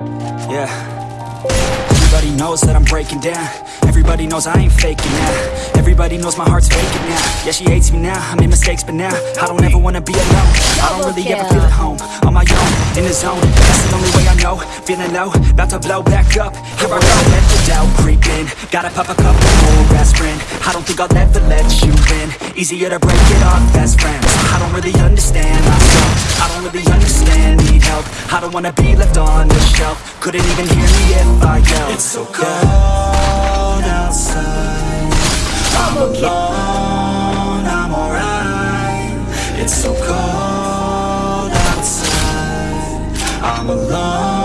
Yeah. Everybody knows that I'm breaking down. Everybody knows I ain't faking now. Everybody knows my heart's faking now. Yeah, she hates me now, I made mistakes but now I don't ever wanna be alone. I don't really ever feel at home. On my own, in the zone. That's the only way I know. Feeling low, about to blow back up. Here I go, let the doubt creep in. Gotta pop a couple more aspirin. I don't think I'll ever let you in. Easier to break it off best friends. I don't really understand I don't wanna be left on the shelf. Couldn't even hear me if I yelled. It's so cold outside. I'm alone, I'm alright. It's so cold outside. I'm alone,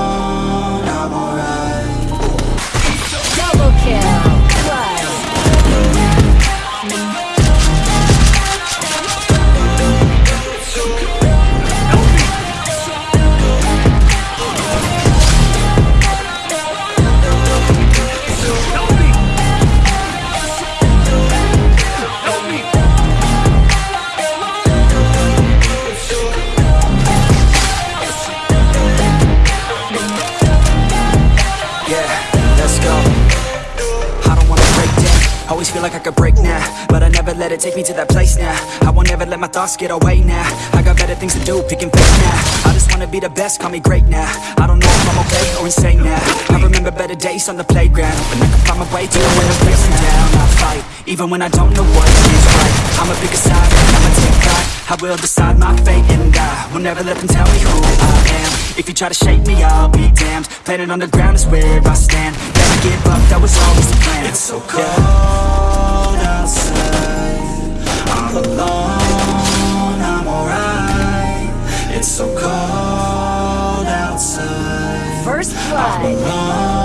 Always feel like I could break now But I never let it take me to that place now. I won't ever let my thoughts get away now. I got better things to do, picking fake now. I just wanna be the best, call me great now. I don't know if I'm okay or insane now. I remember better days on the playground When I could find my way to when I'm feeling down I fight, even when I don't know what is right. I'ma pick a side, I'ma take pride I will decide my fate and I Will never let them tell me who I am. If you try to shake me, I'll be damned. Planet on the ground is where I stand. Never give up, that was always the plan First